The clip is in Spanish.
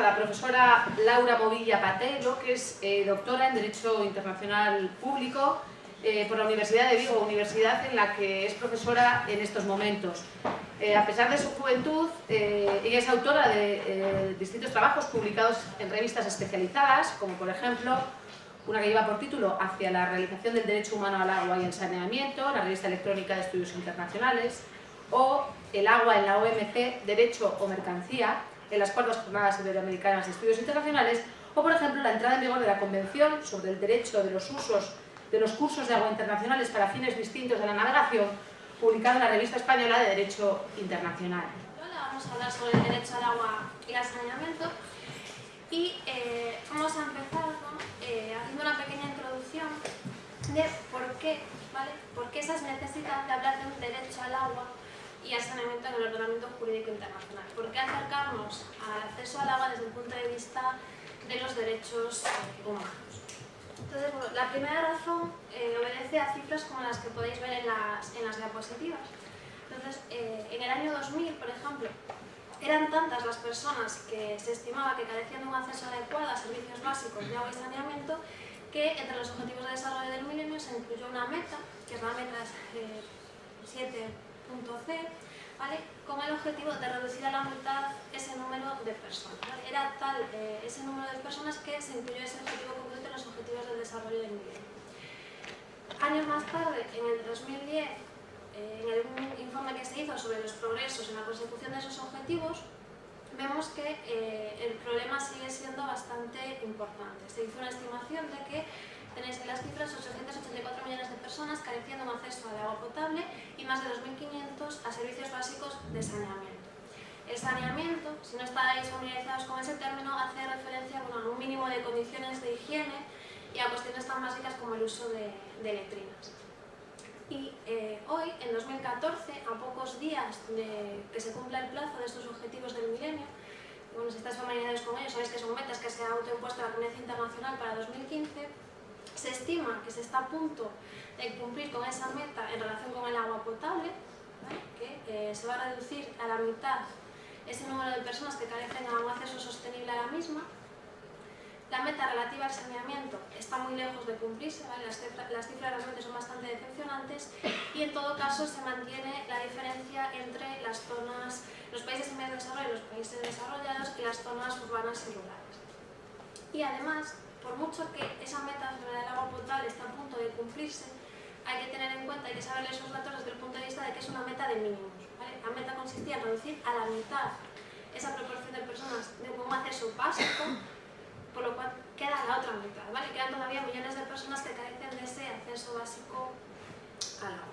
a la profesora Laura Movilla Patelo, que es eh, doctora en Derecho Internacional Público eh, por la Universidad de Vigo, universidad en la que es profesora en estos momentos. Eh, a pesar de su juventud, ella es autora de distintos trabajos publicados en revistas especializadas, como por ejemplo una que lleva por título Hacia la realización del derecho humano al agua y el saneamiento, la revista electrónica de estudios internacionales, o El agua en la OMC, Derecho o Mercancía, en las cuartas jornadas iberoamericanas de estudios internacionales, o por ejemplo la entrada en vigor de la Convención sobre el derecho de los usos de los cursos de agua internacionales para fines distintos de la navegación, publicada en la revista española de Derecho Internacional. Hola, vamos a hablar sobre el derecho al agua y al saneamiento y eh, vamos a empezar eh, haciendo una pequeña introducción de por qué, ¿vale? por qué esas necesidad de hablar de un derecho al agua y al saneamiento en el ordenamiento jurídico internacional. ¿Por qué al acceso al agua desde el punto de vista de los derechos eh, humanos? Entonces, bueno, la primera razón eh, obedece a cifras como las que podéis ver en las, en las diapositivas. Entonces, eh, en el año 2000, por ejemplo, eran tantas las personas que se estimaba que carecían de un acceso adecuado a servicios básicos de agua y saneamiento que entre los objetivos de desarrollo del milenio se incluyó una meta, que es la meta 7 C, ¿vale? con el objetivo de reducir a la mitad de personas. Era tal eh, ese número de personas que se incluyó ese objetivo concreto en los objetivos del desarrollo del milenio. Años más tarde, en el 2010, eh, en el informe que se hizo sobre los progresos en la consecución de esos objetivos, vemos que eh, el problema sigue siendo bastante importante. Se hizo una estimación de que tenéis en las cifras 884 millones de personas careciendo un acceso al agua potable y más de 2.500 a servicios básicos de saneamiento. Saneamiento, si no estáis familiarizados con ese término, hace referencia a un mínimo de condiciones de higiene y a cuestiones tan básicas como el uso de, letrinas. Y eh, hoy, en 2014, a pocos días de que se cumpla el plazo de estos objetivos del milenio, bueno, si estáis familiarizados con ellos, sabéis que son metas que se ha autoimpuesto la Comunidad Internacional para 2015, se estima que se está a punto de cumplir con esa meta en relación con el agua potable, que eh, se va a reducir a la mitad ese número de personas que carecen de un acceso sostenible a la misma. La meta relativa al saneamiento está muy lejos de cumplirse, las, cifras, las cifras realmente son bastante decepcionantes y en todo caso se mantiene la diferencia entre las zonas, los países en medio desarrollo y los países desarrollados y las zonas urbanas y rurales. Y además, por mucho que esa meta sobre el agua potable está a punto de cumplirse, hay que tener en cuenta, hay que saber esos datos desde el punto de vista de que es una meta de mínimos. La meta consistía en reducir a la mitad esa proporción de personas de un acceso básico, por lo cual queda la otra mitad. ¿vale? Quedan todavía millones de personas que carecen de ese acceso básico al agua.